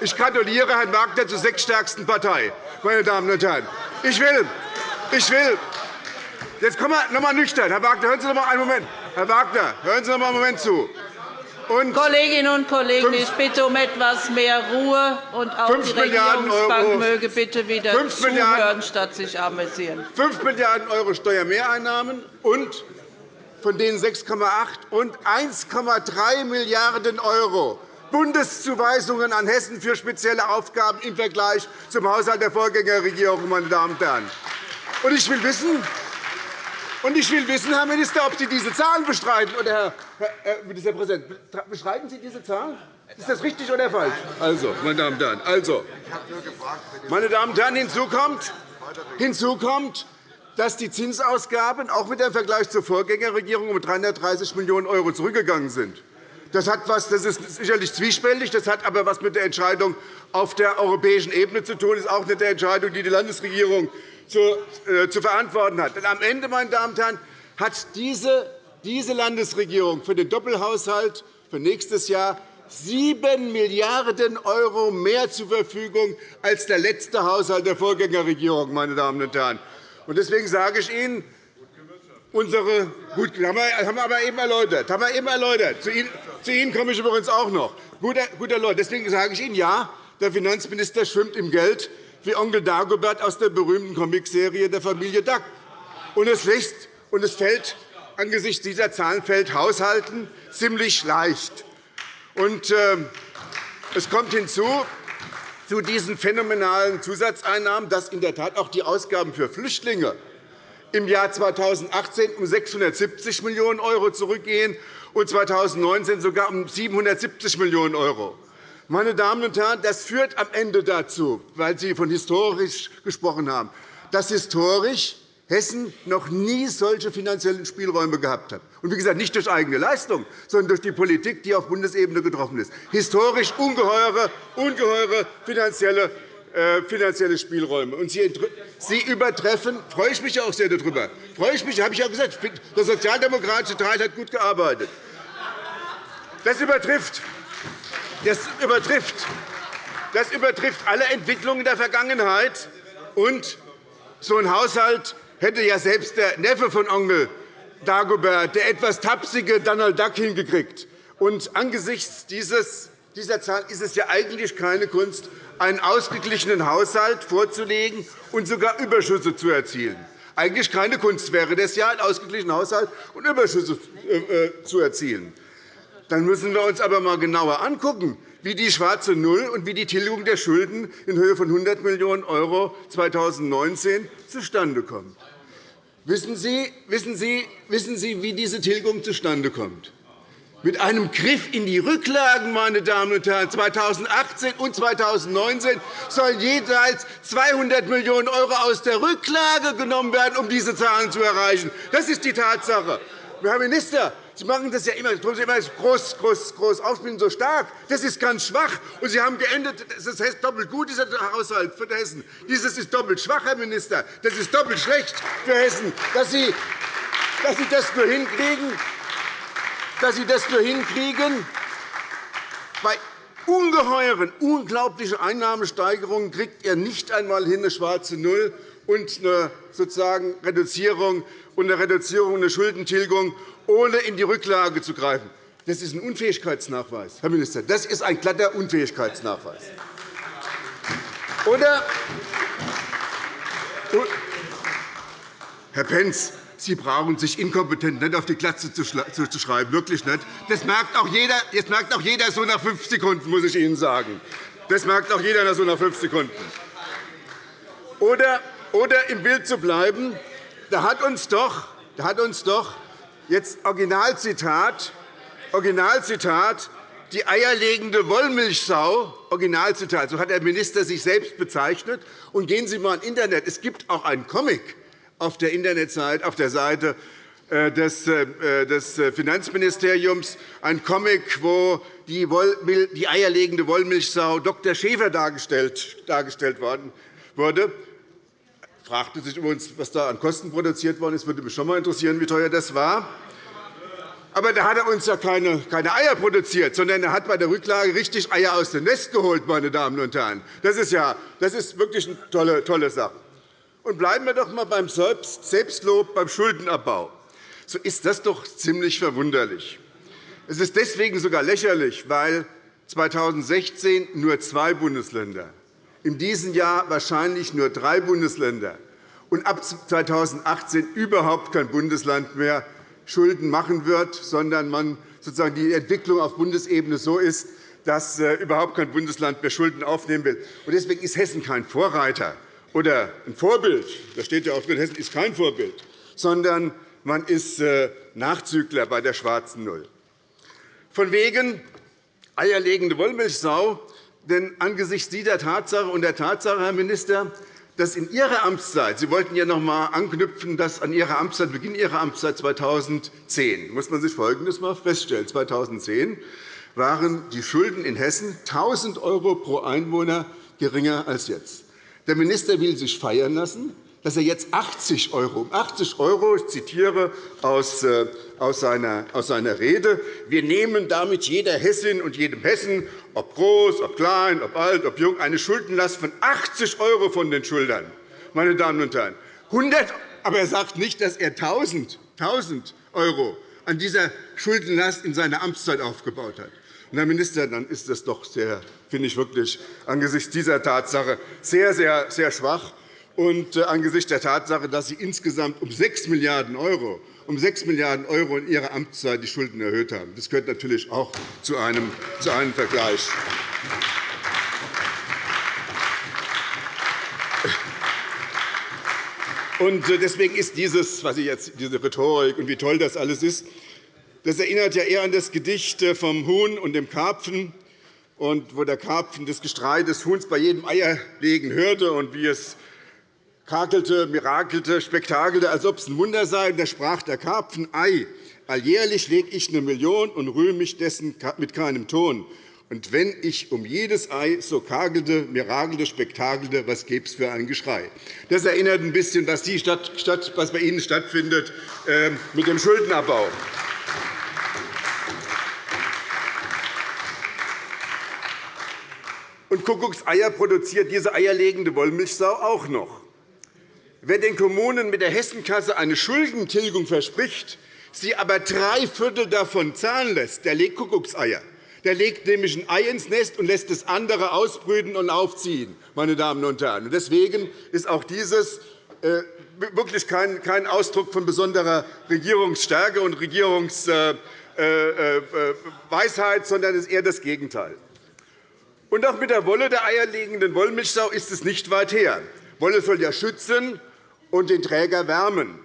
ich gratuliere Herrn Wagner zur sechsstärksten Partei, meine Damen und Herren. Ich will, ich will Jetzt kommen wir noch einmal nüchtern. Herr Wagner, hören Sie noch einmal einen Moment. Herr Wagner, hören Sie noch einmal einen Moment zu. Und Kolleginnen und Kollegen, ich bitte um etwas mehr Ruhe, und auch die Regierungsbank möge bitte wieder zuhören, statt sich amüsieren. 5 Milliarden € Steuermehreinnahmen und von denen 6,8 und 1,3 Milliarden € Bundeszuweisungen an Hessen für spezielle Aufgaben im Vergleich zum Haushalt der Vorgängerregierung. Meine Damen und Herren. Und ich will wissen, und ich will wissen, Herr Minister, ob Sie diese Zahlen bestreiten. Oder, Herr, Ministerpräsident, bestreiten Sie diese Zahlen? Ist das richtig oder falsch? Also, meine Damen und Herren, also, meine Damen und Herren, hinzu kommt, hinzu kommt dass die Zinsausgaben auch mit dem Vergleich zur Vorgängerregierung um 330 Millionen € zurückgegangen sind. Das, hat was, das ist sicherlich zwiespältig, das hat aber etwas mit der Entscheidung auf der europäischen Ebene zu tun. Das ist auch nicht die Entscheidung, die die Landesregierung zu, äh, zu verantworten hat. Denn am Ende, meine Damen und Herren, hat diese, diese Landesregierung für den Doppelhaushalt für nächstes Jahr 7 Milliarden € mehr zur Verfügung als der letzte Haushalt der Vorgängerregierung. Meine Damen und Herren. Deswegen sage ich Ihnen, unsere gut, haben wir aber eben erläutert. Haben wir eben erläutert. Zu Ihnen, zu Ihnen komme ich übrigens auch noch. Guter, guter Leute. Deswegen sage ich Ihnen, ja, der Finanzminister schwimmt im Geld wie Onkel Dagobert aus der berühmten Comicserie der Familie Duck. Und es, und es fällt angesichts dieser Zahlen fällt Haushalten ziemlich leicht. Und, äh, es kommt hinzu, zu diesen phänomenalen Zusatzeinnahmen, dass in der Tat auch die Ausgaben für Flüchtlinge im Jahr 2018 um 670 Millionen € zurückgehen und 2019 sogar um 770 Millionen €. Meine Damen und Herren, das führt am Ende dazu, weil Sie von historisch gesprochen haben, dass historisch Hessen noch nie solche finanziellen Spielräume gehabt hat. Und wie gesagt, nicht durch eigene Leistung, sondern durch die Politik, die auf Bundesebene getroffen ist. Historisch ungeheure, ungeheure finanzielle finanzielle Spielräume. Und Sie übertreffen, freue ich mich auch sehr darüber, freue ich mich, habe ich ja gesagt, der sozialdemokratische Teil hat gut gearbeitet. Das übertrifft, das übertrifft, das übertrifft alle Entwicklungen der Vergangenheit. Und so ein Haushalt hätte ja selbst der Neffe von Onkel Dagobert, der etwas tapsige Donald Duck, hingekriegt. Und angesichts dieser Zahl ist es ja eigentlich keine Kunst, einen ausgeglichenen Haushalt vorzulegen und sogar Überschüsse zu erzielen. Eigentlich keine Kunst wäre das ja, einen ausgeglichenen Haushalt und Überschüsse äh, äh, zu erzielen. Dann müssen wir uns aber einmal genauer anschauen, wie die schwarze Null und wie die Tilgung der Schulden in Höhe von 100 Millionen € 2019 zustande kommt. Wissen Sie, wissen, Sie, wissen Sie, wie diese Tilgung zustande kommt? Mit einem Griff in die Rücklagen, meine Damen und Herren, 2018 und 2019 sollen jeweils 200 Millionen € aus der Rücklage genommen werden, um diese Zahlen zu erreichen. Das ist die Tatsache. Herr Minister, Sie machen das ja immer, Sie immer groß, groß, groß aufspielen, so stark. Das ist ganz schwach. Und Sie haben geendet, das heißt doppelt gut, dieser Haushalt für Hessen. Dieses ist doppelt schwach, Herr Minister. Das ist doppelt schlecht für Hessen, dass Sie, dass Sie das nur hinkriegen, dass Sie das nur hinkriegen. Bei ungeheuren, unglaublichen Einnahmesteigerungen kriegt er nicht einmal hin eine schwarze Null und eine sozusagen Reduzierung und eine Reduzierung eine Schuldentilgung, ohne in die Rücklage zu greifen. Das ist ein Unfähigkeitsnachweis, Herr Minister. Das ist ein glatter Unfähigkeitsnachweis. Oder, Herr Pentz, Sie brauchen sich inkompetent nicht auf die Glatze zu schreiben, wirklich nicht. Das merkt auch jeder, das merkt auch jeder so nach fünf Sekunden, muss ich Ihnen sagen. Das merkt auch jeder so nach fünf Sekunden. Oder, oder im Bild zu bleiben, da hat uns doch, da hat uns doch jetzt Originalzitat, Originalzitat die eierlegende Wollmilchsau, Originalzitat, so hat der Minister sich selbst bezeichnet. Und gehen Sie einmal ins Internet. Es gibt auch einen Comic auf der Internetseite, auf der Seite äh, des äh, Finanzministeriums, ein Comic, wo die eierlegende Wollmilchsau Dr. Schäfer dargestellt worden wurde fragte sich übrigens, was da an Kosten produziert worden ist. würde mich schon einmal interessieren, wie teuer das war. Aber da hat er uns ja keine, Eier produziert, sondern er hat bei der Rücklage richtig Eier aus dem Nest geholt. Meine Damen und Herren. Das ist, ja, das ist wirklich eine tolle, tolle Sache. Und bleiben wir doch einmal beim Selbstlob, beim Schuldenabbau. So ist das doch ziemlich verwunderlich. Es ist deswegen sogar lächerlich, weil 2016 nur zwei Bundesländer, in diesem Jahr wahrscheinlich nur drei Bundesländer und ab 2018 überhaupt kein Bundesland mehr Schulden machen wird, sondern man sozusagen die Entwicklung auf Bundesebene so ist, dass äh, überhaupt kein Bundesland mehr Schulden aufnehmen will. Deswegen ist Hessen kein Vorreiter oder ein Vorbild. Da steht ja auch drin, Hessen ist kein Vorbild, sondern man ist äh, Nachzügler bei der schwarzen Null. Von wegen eierlegende Wollmilchsau. Denn angesichts dieser Tatsache und der Tatsache, Herr Minister, dass in Ihrer Amtszeit, Sie wollten ja noch einmal anknüpfen, dass an Ihrer Amtszeit, Beginn Ihrer Amtszeit 2010, muss man sich Folgendes einmal feststellen. 2010 waren die Schulden in Hessen 1.000 € pro Einwohner geringer als jetzt. Der Minister will sich feiern lassen, dass er jetzt 80 €, 80 €, ich zitiere aus, äh, aus seiner Rede, wir nehmen damit jeder Hessin und jedem Hessen, ob groß, ob klein, ob alt, ob jung, eine Schuldenlast von 80 € von den Schultern. Meine Damen und Herren, 100, aber er sagt nicht, dass er 1.000 € an dieser Schuldenlast in seiner Amtszeit aufgebaut hat. Herr Minister, dann ist das doch sehr, finde ich wirklich angesichts dieser Tatsache sehr, sehr, sehr schwach und äh, angesichts der Tatsache, dass Sie insgesamt um 6 Milliarden € um 6 Milliarden € in Ihrer Amtszeit die Schulden erhöht haben. Das gehört natürlich auch zu einem, zu einem Vergleich. Und äh, deswegen ist dieses, was ich jetzt, diese Rhetorik und wie toll das alles ist, das erinnert ja eher an das Gedicht äh, vom Huhn und dem Karpfen, und wo der Karpfen das Gestrei des Huhns bei jedem Eierlegen hörte und wie es kakelte, mirakelte, spektakelte, als ob es ein Wunder sei. da sprach der Karpfen, Ei, alljährlich lege ich eine Million und rühme mich dessen mit keinem Ton. Und wenn ich um jedes Ei so kakelte, mirakelte, spektakelte, was gäbe es für ein Geschrei? Das erinnert ein bisschen, was, die Stadt, was bei Ihnen stattfindet ähm, mit dem Schuldenabbau. Und Kuckuckseier produziert diese eierlegende Wollmilchsau auch noch. Wer den Kommunen mit der Hessenkasse eine Schuldentilgung verspricht, sie aber drei Viertel davon zahlen lässt, der legt Kuckuckseier. Der legt nämlich ein Ei ins Nest und lässt das andere ausbrüten und aufziehen. Meine Damen und Herren. Deswegen ist auch dieses äh, wirklich kein Ausdruck von besonderer Regierungsstärke und Regierungsweisheit, äh, äh, sondern ist eher das Gegenteil. Und auch mit der Wolle der eierlegenden Wollmilchsau ist es nicht weit her. Wolle soll ja schützen und den Träger wärmen.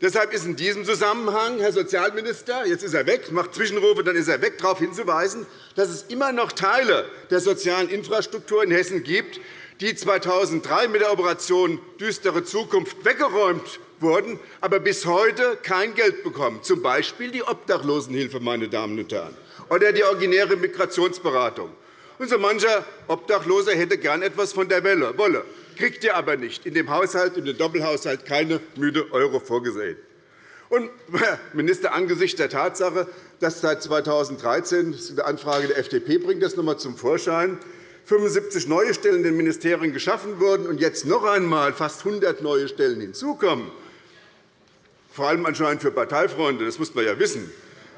Deshalb ist in diesem Zusammenhang, Herr Sozialminister, jetzt ist er weg, macht Zwischenrufe, dann ist er weg, darauf hinzuweisen, dass es immer noch Teile der sozialen Infrastruktur in Hessen gibt, die 2003 mit der Operation Düstere Zukunft weggeräumt wurden, aber bis heute kein Geld bekommen, z. B. die Obdachlosenhilfe meine Damen und Herren, oder die originäre Migrationsberatung. Und so mancher Obdachloser hätte gern etwas von der Wolle kriegt ihr aber nicht. In dem Haushalt, in dem Doppelhaushalt keine müde Euro vorgesehen. Und, Herr Minister, angesichts der Tatsache, dass seit 2013 – eine Anfrage der FDP bringt das noch einmal zum Vorschein 75 neue Stellen in den Ministerien geschaffen wurden und jetzt noch einmal fast 100 neue Stellen hinzukommen, vor allem anscheinend für Parteifreunde, das muss man ja wissen,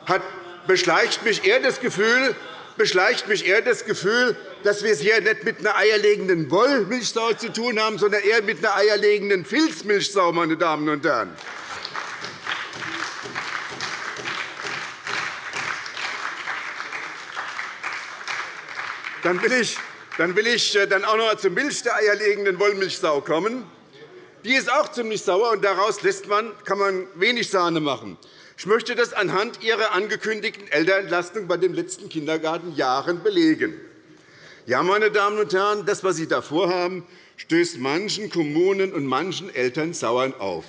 hat, beschleicht mich eher das Gefühl, beschleicht mich eher das Gefühl, dass wir es hier nicht mit einer eierlegenden Wollmilchsau zu tun haben, sondern eher mit einer eierlegenden Filzmilchsau, meine Damen und Herren. Dann will ich, dann will ich äh, dann auch noch zur Milch der eierlegenden Wollmilchsau kommen. Die ist auch ziemlich sauer, und daraus lässt man, kann man wenig Sahne machen. Ich möchte das anhand Ihrer angekündigten Elternentlastung bei den letzten Kindergartenjahren belegen. Ja, meine Damen und Herren, das, was Sie da vorhaben, stößt manchen Kommunen und manchen Eltern sauer auf.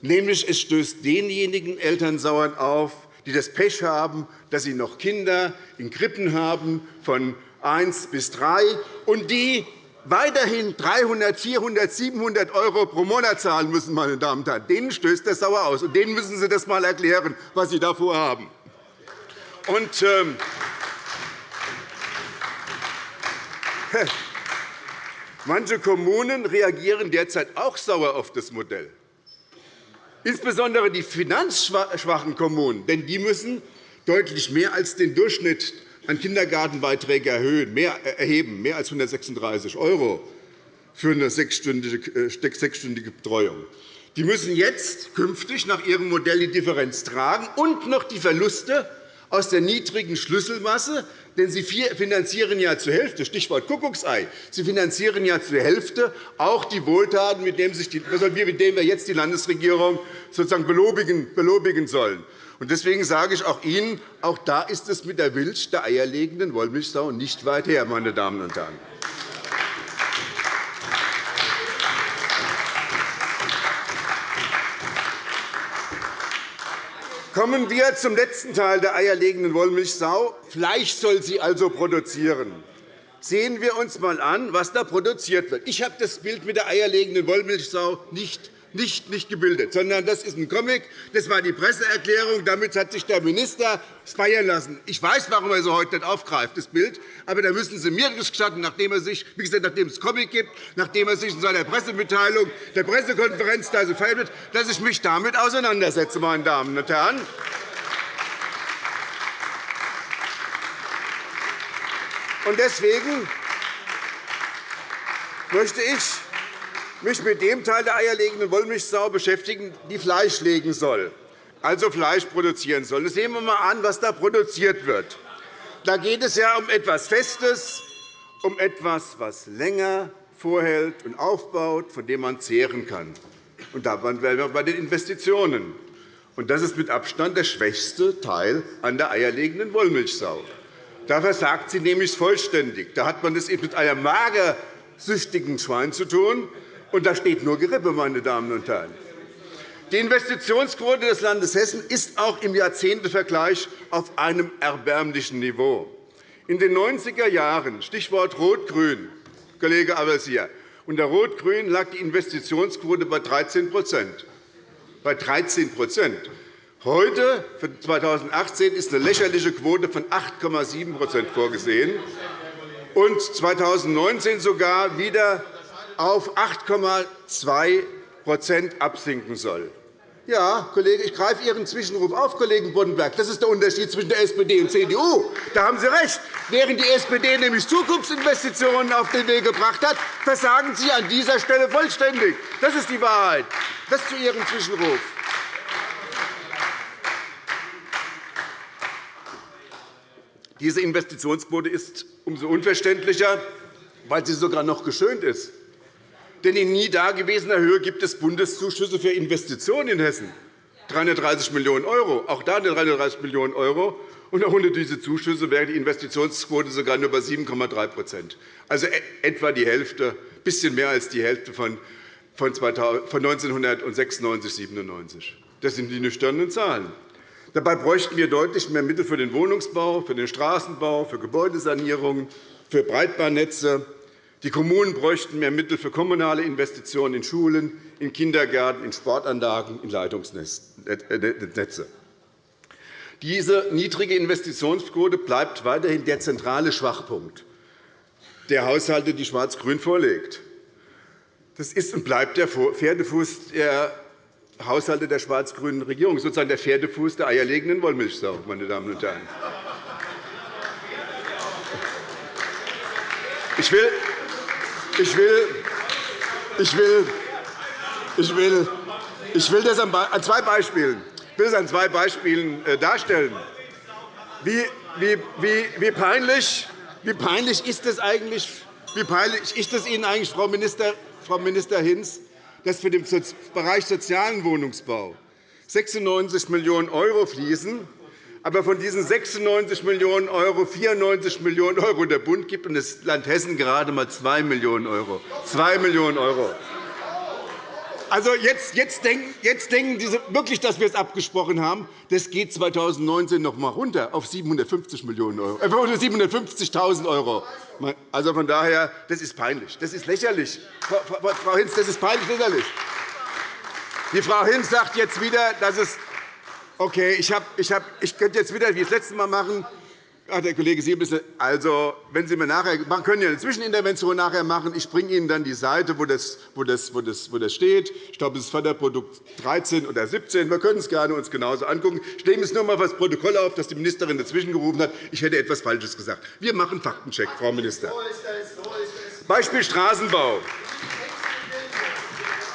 Nämlich, es stößt denjenigen Eltern sauer auf, die das Pech haben, dass sie noch Kinder in Krippen haben von 1 bis 3 und die weiterhin 300, 400, 700 € pro Monat zahlen müssen, meine Damen und Herren. Denen stößt das sauer aus. Und denen müssen Sie das einmal erklären, was Sie da vorhaben. Und, ähm, Manche Kommunen reagieren derzeit auch sauer auf das Modell, insbesondere die finanzschwachen Kommunen. Denn die müssen deutlich mehr als den Durchschnitt an Kindergartenbeiträge erheben, mehr als 136 € für eine sechsstündige Betreuung. Die müssen jetzt künftig nach ihrem Modell die Differenz tragen und noch die Verluste aus der niedrigen Schlüsselmasse, denn Sie finanzieren ja zur Hälfte, Stichwort Kuckucksei, Sie finanzieren ja zur Hälfte auch die Wohltaten, mit denen, wir jetzt die Landesregierung sozusagen belobigen sollen. Deswegen sage ich auch Ihnen, auch da ist es mit der Milch der eierlegenden Wollmilchsau nicht weit her, meine Damen und Herren. Kommen wir zum letzten Teil der eierlegenden Wollmilchsau. Fleisch soll sie also produzieren. Sehen wir uns einmal an, was da produziert wird. Ich habe das Bild mit der eierlegenden Wollmilchsau nicht nicht, nicht gebildet, sondern das ist ein Comic. Das war die Presseerklärung. Damit hat sich der Minister feiern lassen. Ich weiß, warum er so heute nicht aufgreift, das Bild. Aber da müssen Sie mir gestatten, nachdem er sich, wie gesagt, nachdem es Comic gibt, nachdem er sich in seiner Pressemitteilung, der Pressekonferenz da so feiert, dass ich mich damit auseinandersetze, meine Damen und Herren. Deswegen möchte ich mich mit dem Teil der eierlegenden Wollmilchsau beschäftigen, die Fleisch legen soll, also Fleisch produzieren soll. Sehen wir einmal an, was da produziert wird. Da geht es ja um etwas Festes, um etwas, was länger vorhält und aufbaut, von dem man zehren kann. Und da wären wir bei den Investitionen. Und das ist mit Abstand der schwächste Teil an der eierlegenden Wollmilchsau. Da versagt sie nämlich vollständig. Da hat man es mit einem magersüchtigen Schwein zu tun, und da steht nur Gerippe, meine Damen und Herren. Die Investitionsquote des Landes Hessen ist auch im Jahrzehntevergleich auf einem erbärmlichen Niveau. In den 90er Jahren, Stichwort Rot-Grün, Kollege Al-Wazir, unter Rot-Grün lag die Investitionsquote bei 13 bei 13% Heute, für 2018, ist eine lächerliche Quote von 8,7% vorgesehen und 2019 sogar wieder auf 8,2% absinken soll. Ja, Kollege, ich greife Ihren Zwischenruf auf, Kollegen Boddenberg. Das ist der Unterschied zwischen der SPD und der CDU. Da haben Sie recht. Während die SPD nämlich Zukunftsinvestitionen auf den Weg gebracht hat, versagen Sie an dieser Stelle vollständig. Das ist die Wahrheit. Das zu Ihrem Zwischenruf. Diese Investitionsquote ist umso unverständlicher, weil sie sogar noch geschönt ist. Denn in nie dagewesener Höhe gibt es Bundeszuschüsse für Investitionen in Hessen. 330 Millionen €. Auch da 330 Millionen €. Und ohne diese Zuschüsse wäre die Investitionsquote sogar nur bei 7,3 also e-, etwa die Hälfte, ein bisschen mehr als die Hälfte von 1996 97. Das sind die nüchternen Zahlen. Dabei bräuchten wir deutlich mehr Mittel für den Wohnungsbau, für den Straßenbau, für Gebäudesanierungen, für Breitbandnetze, die Kommunen bräuchten mehr Mittel für kommunale Investitionen in Schulen, in Kindergärten, in Sportanlagen, in Leitungsnetze. Diese niedrige Investitionsquote bleibt weiterhin der zentrale Schwachpunkt der Haushalte, die Schwarz-Grün vorlegt. Das ist und bleibt der Pferdefuß der Haushalte der schwarz-grünen Regierung, sozusagen der Pferdefuß der eierlegenden Wollmilchsau. Meine Damen und Herren. Ich will ich will, ich will, ich will, ich will das an zwei Beispielen, will an zwei Beispielen äh, darstellen. Wie, wie, wie, wie, peinlich, wie peinlich ist es eigentlich, wie peinlich ist es Ihnen eigentlich, Frau, Minister, Frau Minister Hinz, dass für den Bereich sozialen Wohnungsbau 96 Millionen € fließen aber von diesen 96 Millionen €, 94 Millionen € der Bund gibt und das Land Hessen gerade einmal 2 Millionen €. 2 Millionen €. Also jetzt, jetzt, denken, jetzt denken Sie wirklich, dass wir es abgesprochen haben. Das geht 2019 noch einmal runter auf 750 Millionen €, äh, 750.000 €. Also von daher, das ist peinlich. Das ist lächerlich. Frau Hinz, das ist peinlich lächerlich. Die Frau Hinz sagt jetzt wieder, dass es Okay, ich, hab, ich, hab, ich könnte jetzt wieder wie das letzte Mal machen. Ach, der Kollege Siebel, also, wenn Sie mir nachher, man können ja eine Zwischenintervention nachher machen. Ich bringe Ihnen dann die Seite, wo das, wo das, wo das, wo das steht. Ich glaube, es ist Förderprodukt 13 oder 17. Wir können es gerne uns genauso angucken. Ich nehme es nur einmal das Protokoll auf, dass die Ministerin dazwischen gerufen hat. Ich hätte etwas Falsches gesagt. Wir machen Faktencheck, Frau Minister. Beispiel Straßenbau.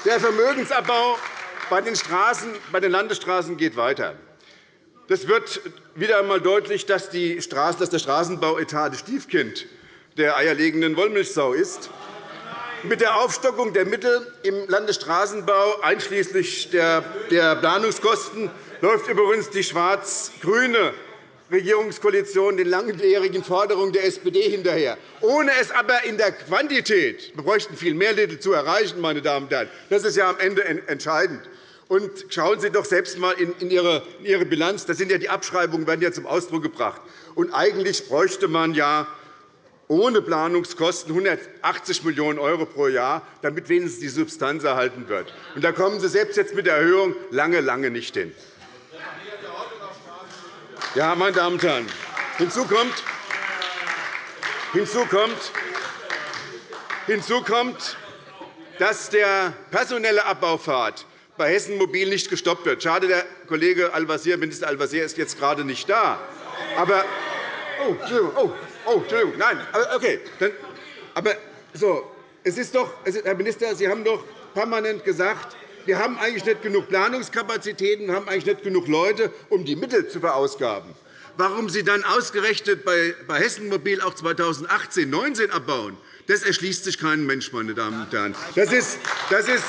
Der Vermögensabbau bei den, Straßen, bei den Landesstraßen geht weiter. Das wird wieder einmal deutlich, dass, die Straßen, dass der Straßenbauetat das Stiefkind der eierlegenden Wollmilchsau ist. Mit der Aufstockung der Mittel im Landesstraßenbau einschließlich der Planungskosten läuft übrigens die schwarz-grüne Regierungskoalition den langjährigen Forderungen der SPD hinterher, ohne es aber in der Quantität – wir bräuchten viel mehr Mittel zu erreichen, meine Damen und Herren. Das ist ja am Ende entscheidend und schauen Sie doch selbst einmal in Ihre Bilanz. Das sind ja die Abschreibungen werden ja zum Ausdruck gebracht. Und eigentlich bräuchte man ja ohne Planungskosten 180 Millionen € pro Jahr, damit wenigstens die Substanz erhalten wird. Und da kommen Sie selbst jetzt mit der Erhöhung lange, lange nicht hin. Ja, meine Damen und Herren, hinzu kommt, hinzu kommt, hinzu kommt dass der personelle Abbaufahrt bei Hessen Mobil nicht gestoppt wird. Schade, der Kollege Al-Wazir, Minister Al-Wazir ist jetzt gerade nicht da. Aber, oh, Entschuldigung, oh, oh, Entschuldigung, nein, okay. Dann, aber so, es ist doch, Herr Minister, Sie haben doch permanent gesagt, wir haben eigentlich nicht genug Planungskapazitäten, wir haben eigentlich nicht genug Leute, um die Mittel zu verausgaben. Warum Sie dann ausgerechnet bei Hessen Mobil auch 2018 2019 abbauen, das erschließt sich kein Mensch, meine Damen und Herren. Das ist, das ist,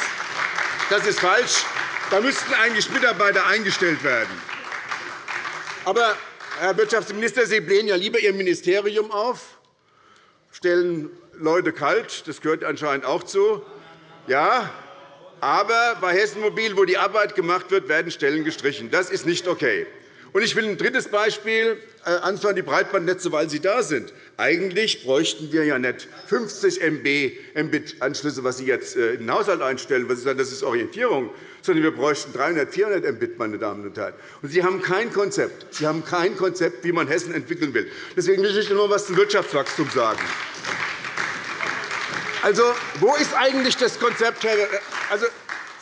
das ist falsch. Da müssten eigentlich Mitarbeiter eingestellt werden. Aber, Herr Wirtschaftsminister, Sie blähen ja lieber Ihr Ministerium auf, stellen Leute kalt. Das gehört anscheinend auch zu. Ja, aber bei Hessen Mobil, wo die Arbeit gemacht wird, werden Stellen gestrichen. Das ist nicht okay. Und ich will ein drittes Beispiel äh, anführen, die Breitbandnetze, weil sie da sind. Eigentlich bräuchten wir ja nicht 50 MB Mbit-Anschlüsse, was Sie jetzt äh, in den Haushalt einstellen, was Sie sagen, das ist Orientierung, sondern wir bräuchten 300, 400 Mbit, meine Damen und Herren. Und Sie haben kein Konzept. Sie haben kein Konzept, wie man Hessen entwickeln will. Deswegen will ich noch etwas zum Wirtschaftswachstum sagen. Also, wo ist eigentlich das Konzept, Herr also,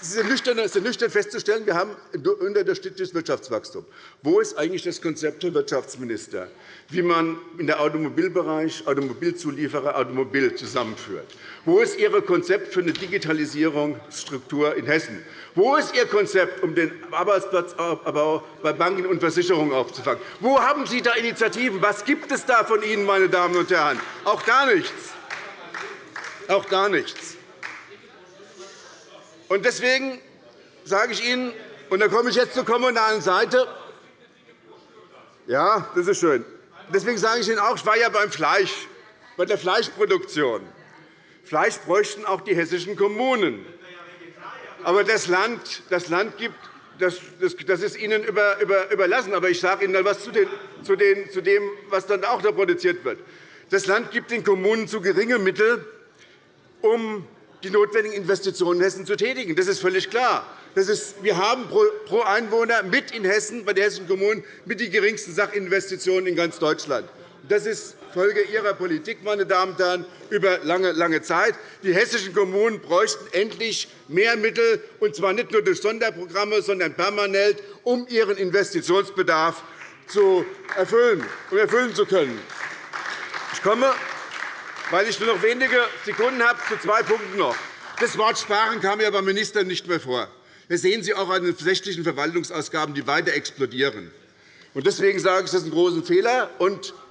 es ist ist nüchtern festzustellen, wir haben unterdurchschnittliches Wirtschaftswachstum. Wo ist eigentlich das Konzept, Herr Wirtschaftsminister, wie man in der Automobilbereich Automobilzulieferer Automobil zusammenführt? Wo ist Ihr Konzept für eine Digitalisierungsstruktur in Hessen? Wo ist Ihr Konzept, um den Arbeitsplatzabbau bei Banken und Versicherungen aufzufangen? Wo haben Sie da Initiativen? Was gibt es da von Ihnen, meine Damen und Herren? Auch gar nichts. Auch gar nichts. Und deswegen sage ich Ihnen, und da komme ich jetzt zur kommunalen Seite. Ja, das ist schön. Deswegen sage ich Ihnen auch, ich war ja beim Fleisch, bei der Fleischproduktion. Fleisch bräuchten auch die hessischen Kommunen. Aber das Land, das Land gibt, das, ist Ihnen überlassen. Aber ich sage Ihnen etwas zu, zu dem, was dann auch da produziert wird. Das Land gibt den Kommunen zu geringe Mittel, um die notwendigen Investitionen in Hessen zu tätigen. Das ist völlig klar. Das ist, wir haben pro Einwohner mit in Hessen, bei den hessischen Kommunen, mit die geringsten Sachinvestitionen in ganz Deutschland. Das ist Folge Ihrer Politik, meine Damen und Herren, über lange, lange Zeit. Die hessischen Kommunen bräuchten endlich mehr Mittel, und zwar nicht nur durch Sonderprogramme, sondern permanent, um ihren Investitionsbedarf zu erfüllen und erfüllen zu können. Ich komme weil ich nur noch wenige Sekunden habe, zu zwei Punkten noch. Das Wort Sparen kam ja beim Minister nicht mehr vor. Das sehen Sie auch an den sächlichen Verwaltungsausgaben, die weiter explodieren. Deswegen sage ich, das ist ein großer Fehler.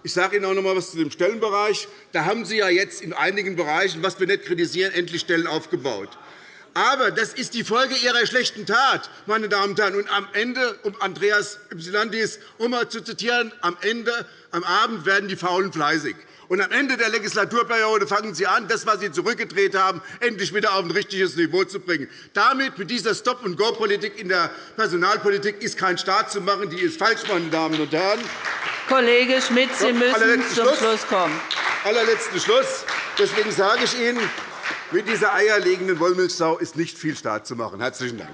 Ich sage Ihnen auch noch einmal etwas zu dem Stellenbereich. Da haben Sie ja jetzt in einigen Bereichen, was wir nicht kritisieren, endlich Stellen aufgebaut. Aber das ist die Folge Ihrer schlechten Tat, meine Damen und Herren. Und am Ende, um Andreas Ypsilantis um einmal zu zitieren, am Ende, am Abend werden die Faulen fleißig. Und am Ende der Legislaturperiode fangen Sie an, das, was Sie zurückgedreht haben, endlich wieder auf ein richtiges Niveau zu bringen. Damit, mit dieser Stop-and-Go-Politik in der Personalpolitik, ist kein Staat zu machen. Die ist falsch, meine Damen und Herren. Kollege Schmidt, Sie müssen zum Schluss. Schluss kommen. Allerletzten Schluss. Deswegen sage ich Ihnen, mit dieser eierlegenden Wollmilchsau ist nicht viel Staat zu machen. – Herzlichen Dank.